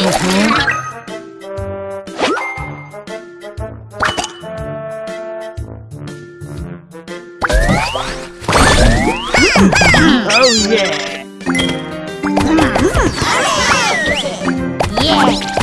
Mm-hmm. Oh. Yeah!